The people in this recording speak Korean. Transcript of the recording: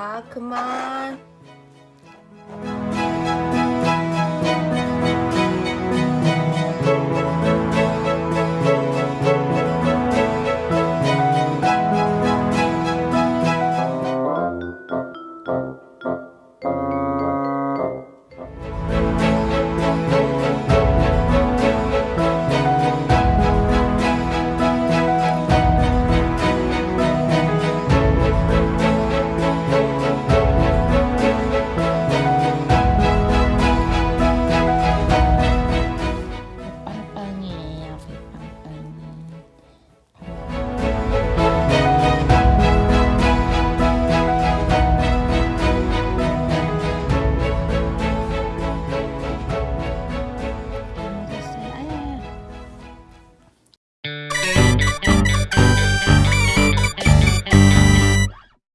자, 그만.